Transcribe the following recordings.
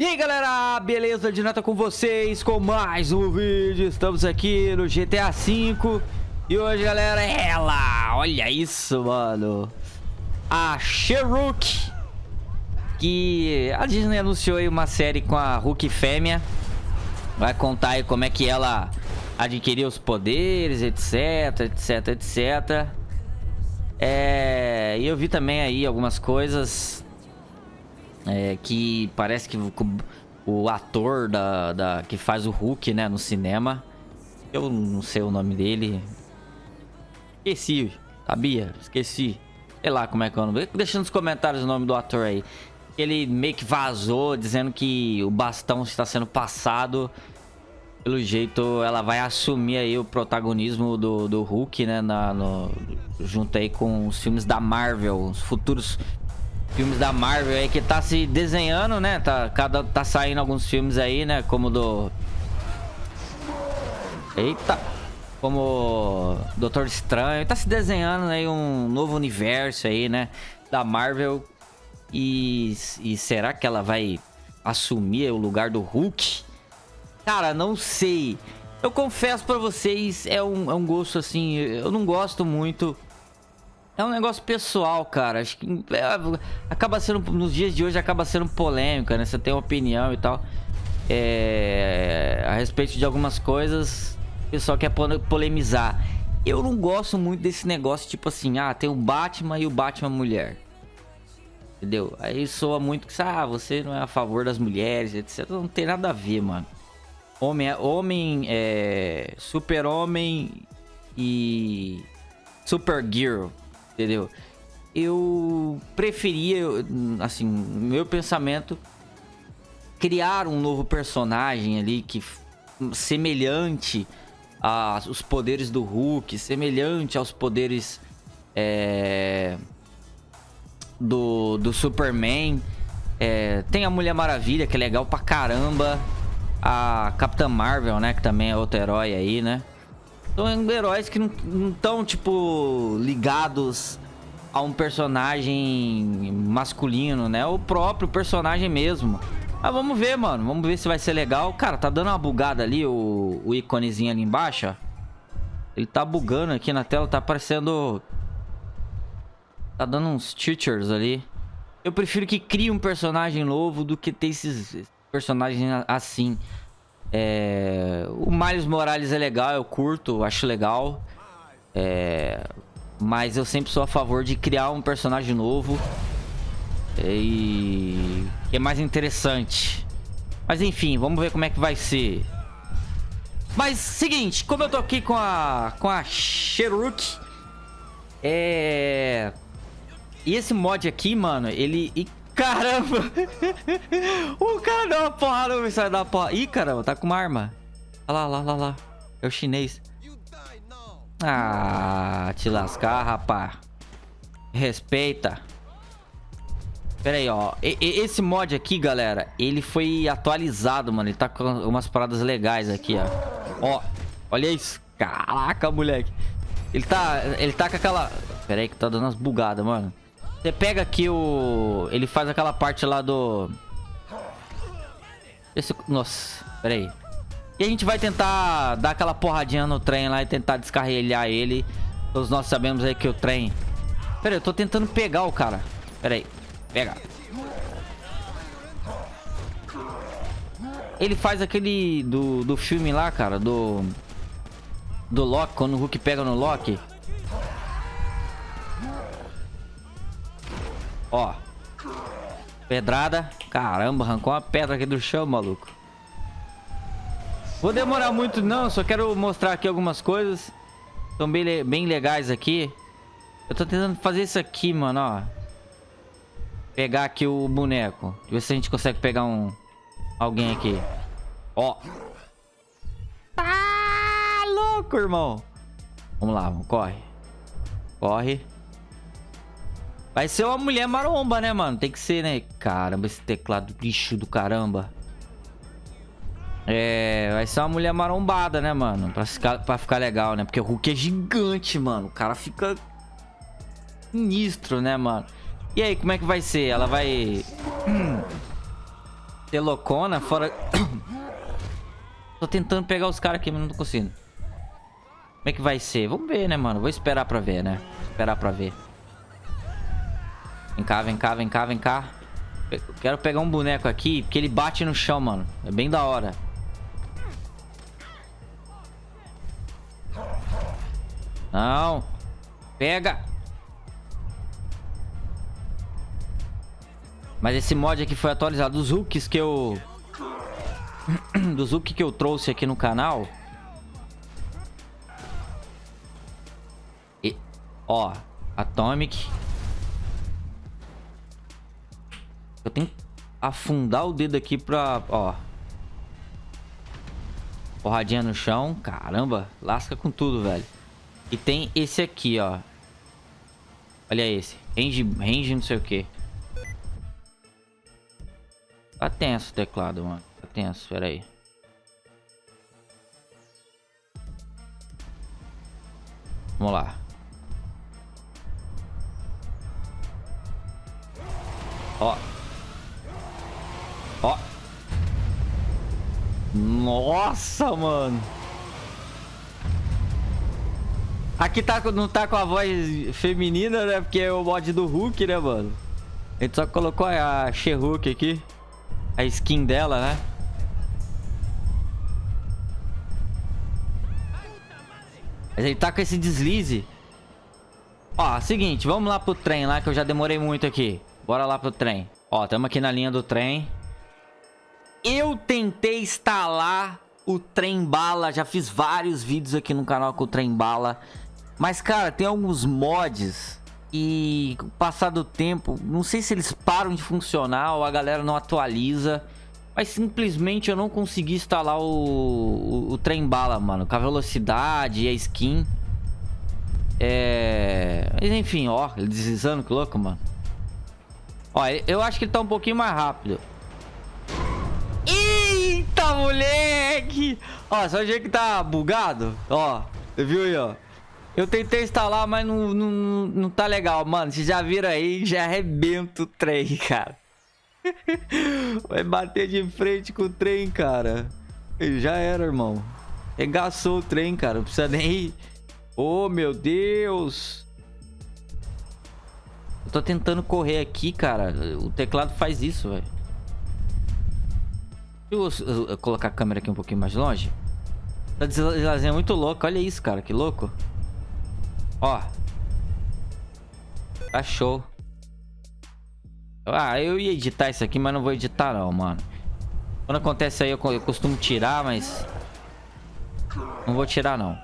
E aí galera, beleza? De nota com vocês com mais um vídeo. Estamos aqui no GTA V E hoje galera, ela. Olha isso mano. A Sherrook Que a Disney anunciou aí uma série com a Hulk fêmea. Vai contar aí como é que ela adquiriu os poderes, etc, etc, etc É... E eu vi também aí algumas coisas é, que parece que o, ator da, da, que faz o Hulk, né, no cinema. Eu não sei o nome dele. Esqueci, sabia? Esqueci. Sei lá como é que é o nome. Deixa nos comentários o nome do ator aí. Ele meio que vazou dizendo que o bastão está sendo passado. Pelo jeito, ela vai assumir aí o protagonismo do, do Hulk, né? Na, no, junto aí com os filmes da Marvel, os futuros filmes da Marvel aí que tá se desenhando, né? Tá, cada, tá saindo alguns filmes aí, né? Como do... Eita! Como Doutor Estranho. Tá se desenhando aí um novo universo aí, né? Da Marvel. E, e será que ela vai assumir o lugar do Hulk? Cara, não sei. Eu confesso pra vocês, é um, é um gosto assim... Eu não gosto muito é um negócio pessoal, cara. Acho que é, acaba sendo, nos dias de hoje, acaba sendo polêmica, né? Você tem uma opinião e tal. É, a respeito de algumas coisas, o pessoal quer polemizar. Eu não gosto muito desse negócio, tipo assim, ah, tem o Batman e o Batman mulher. Entendeu? Aí soa muito que, ah, você não é a favor das mulheres, etc. Não tem nada a ver, mano. Homem, homem, é, super-homem e super girl entendeu? Eu preferia, assim, meu pensamento, criar um novo personagem ali que semelhante aos poderes do Hulk, semelhante aos poderes é, do, do Superman. É, tem a Mulher Maravilha, que é legal pra caramba. A Capitã Marvel, né? Que também é outro herói aí, né? São heróis que não estão, tipo, ligados a um personagem masculino, né? O próprio personagem mesmo. Mas vamos ver, mano. Vamos ver se vai ser legal. Cara, tá dando uma bugada ali, o, o íconezinho ali embaixo, ó. Ele tá bugando aqui na tela, tá aparecendo... Tá dando uns teachers ali. Eu prefiro que crie um personagem novo do que ter esses personagens assim. É... O Miles Morales é legal, eu curto, acho legal. É... Mas eu sempre sou a favor de criar um personagem novo. E... Que é mais interessante. Mas enfim, vamos ver como é que vai ser. Mas, seguinte, como eu tô aqui com a... Com a Sheruk. É... E esse mod aqui, mano, ele... Caramba! o cara deu uma porrada, o sai da porra. Ih, caramba, tá com uma arma. Olha lá, lá, lá, lá. É o chinês. Ah, te lascar, rapá. Respeita. Pera aí, ó. E, esse mod aqui, galera, ele foi atualizado, mano. Ele tá com umas paradas legais aqui, ó. Ó, olha isso. Caraca, moleque. Ele tá, ele tá com aquela... Pera aí que tá dando umas bugadas, mano. Você pega aqui o... Ele faz aquela parte lá do... Esse... Nossa, pera aí. E a gente vai tentar dar aquela porradinha no trem lá e tentar descarrilhar ele. Todos nós sabemos aí que o trem... Pera aí, eu tô tentando pegar o cara. Pera aí. Pega. Ele faz aquele do, do filme lá, cara, do... Do Loki, quando o Hulk pega no Loki. Ó. Pedrada. Caramba, arrancou uma pedra aqui do chão, maluco. Vou demorar muito não, só quero mostrar aqui algumas coisas. São bem, bem legais aqui. Eu tô tentando fazer isso aqui, mano, ó. Pegar aqui o boneco. Ver se a gente consegue pegar um... Alguém aqui. Ó. Tá louco, irmão. Vamos lá. Corre. Corre. Vai ser uma mulher maromba, né, mano? Tem que ser, né? Caramba, esse teclado bicho do caramba. É, vai ser uma mulher marombada, né, mano? Pra ficar, pra ficar legal, né? Porque o Hulk é gigante, mano. O cara fica sinistro, né, mano? E aí, como é que vai ser? Ela vai... Hum. ser loucona fora... tô tentando pegar os caras aqui, mas não tô conseguindo. Como é que vai ser? Vamos ver, né, mano? Vou esperar pra ver, né? Esperar pra ver. Vem cá, vem cá, vem cá, vem cá. Eu quero pegar um boneco aqui, porque ele bate no chão, mano. É bem da hora. Não. Pega. Mas esse mod aqui foi atualizado. Dos hooks que eu... Dos hooks que eu trouxe aqui no canal... E... Ó. Atomic. Eu tenho que afundar o dedo aqui pra... Ó. Porradinha no chão. Caramba. Lasca com tudo, velho. E tem esse aqui, ó. Olha esse. Range, range não sei o que. Tá tenso o teclado, mano. Tá tenso, pera aí. Vamos lá. Ó. Ó. Nossa, mano. Aqui tá, não tá com a voz feminina, né? Porque é o mod do Hulk, né, mano? A gente só colocou a She-Hulk aqui. A skin dela, né? Mas ele tá com esse deslize. Ó, seguinte, vamos lá pro trem lá, que eu já demorei muito aqui. Bora lá pro trem. Ó, estamos aqui na linha do trem. Eu tentei instalar o trem bala. Já fiz vários vídeos aqui no canal com o trem bala. Mas, cara, tem alguns mods e com o passar do tempo, não sei se eles param de funcionar ou a galera não atualiza. Mas simplesmente eu não consegui instalar o, o, o trem bala, mano. Com a velocidade e a skin. É... Mas enfim, ó, ele deslizando, que louco, mano. Ó, eu acho que ele tá um pouquinho mais rápido. Moleque! Ó, só o jeito que tá bugado. Ó, viu aí, ó. Eu tentei instalar, mas não, não, não tá legal. Mano, vocês já viram aí, já arrebenta o trem, cara. Vai bater de frente com o trem, cara. Já era, irmão. Regaçou o trem, cara. Não precisa nem... Oh, meu Deus. Eu tô tentando correr aqui, cara. O teclado faz isso, velho. Deixa eu, eu, colocar a câmera aqui um pouquinho mais longe. Tá deslazendo muito louco. Olha isso, cara. Que louco. Ó. Tá show. Ah, eu ia editar isso aqui, mas não vou editar não, mano. Quando acontece aí, eu, eu costumo tirar, mas... Não vou tirar, não.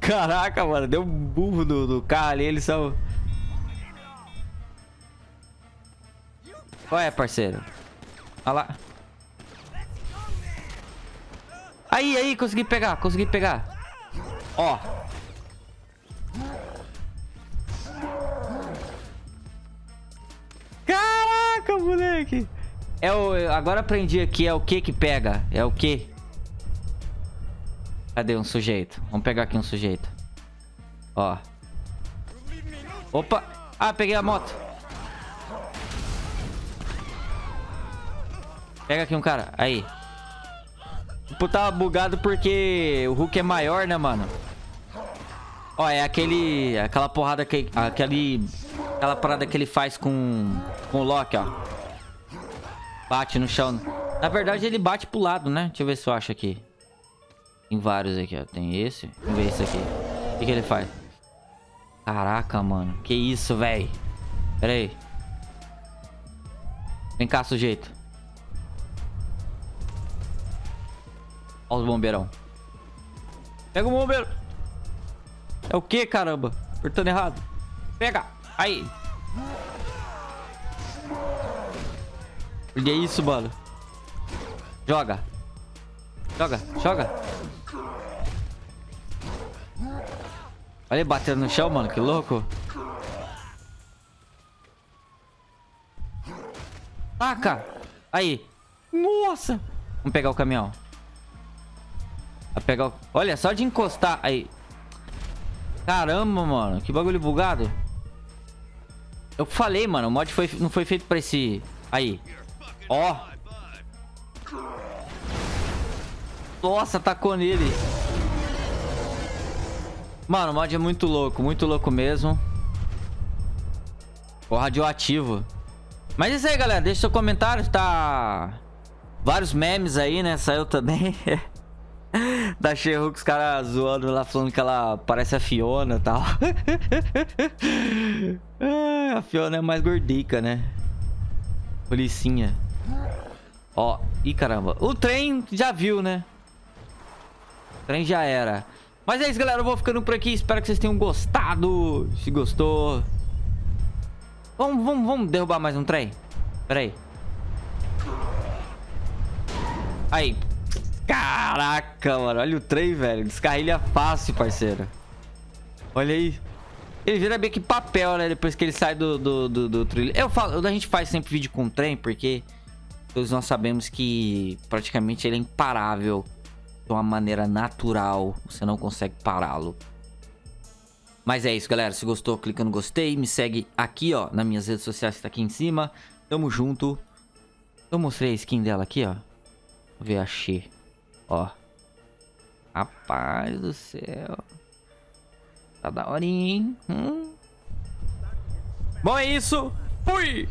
Caraca, mano. Deu um burro do, do carro ali. Eles são... Qual é, parceiro? Olha lá. Aí, aí, consegui pegar, consegui pegar. Ó. Caraca, moleque. É o... Agora aprendi aqui, é o que que pega. É o que. Cadê um sujeito? Vamos pegar aqui um sujeito. Ó. Opa. Ah, peguei a moto. Pega aqui um cara. Aí. Tava bugado porque o Hulk é maior, né, mano? Ó, é aquele... Aquela porrada que... Aquele... Aquela parada que ele faz com... Com o Loki, ó. Bate no chão. Na verdade, ele bate pro lado, né? Deixa eu ver se eu acho aqui. Tem vários aqui, ó. Tem esse. Vamos ver esse aqui. O que, que ele faz? Caraca, mano. Que isso, velho. Pera aí. Vem cá, sujeito. Olha os bombeirão. Pega o bombeiro. É o que, caramba? Apertando errado. Pega. Aí. Olha isso, mano. Joga. Joga, joga. Olha ele batendo no chão, mano. Que louco. Taca. Aí. Nossa. Vamos pegar o caminhão. A pegar o... Olha, só de encostar. Aí. Caramba, mano. Que bagulho bugado. Eu falei, mano. O mod foi... não foi feito pra esse... Aí. Ó. Nossa, tacou nele. Mano, o mod é muito louco, muito louco mesmo. O radioativo. Mas é isso aí, galera. Deixa seu comentário. Tá... Vários memes aí, né? Saiu também. da Sheru com os caras zoando lá, falando que ela parece a Fiona e tal. a Fiona é mais gordica, né? Policinha. Ó, ih caramba. O trem já viu, né? O trem já era. Mas é isso, galera. Eu vou ficando por aqui. Espero que vocês tenham gostado. Se gostou. Vamos, vamos, vamos derrubar mais um trem? Pera aí. Aí. Caraca, mano. Olha o trem, velho. Descarrilha fácil, parceiro. Olha aí. Ele vira meio que papel, né? Depois que ele sai do, do, do, do trilho. Eu falo, a gente faz sempre vídeo com trem, porque todos nós sabemos que praticamente ele é imparável de uma maneira natural. Você não consegue pará-lo. Mas é isso, galera. Se gostou, clica no gostei. Me segue aqui, ó, nas minhas redes sociais que tá aqui em cima. Tamo junto. Eu mostrei a skin dela aqui, ó. Vou ver a Xê. Ó. Rapaz do céu. Tá da hora, hein? Hum? Bom, é isso. Fui!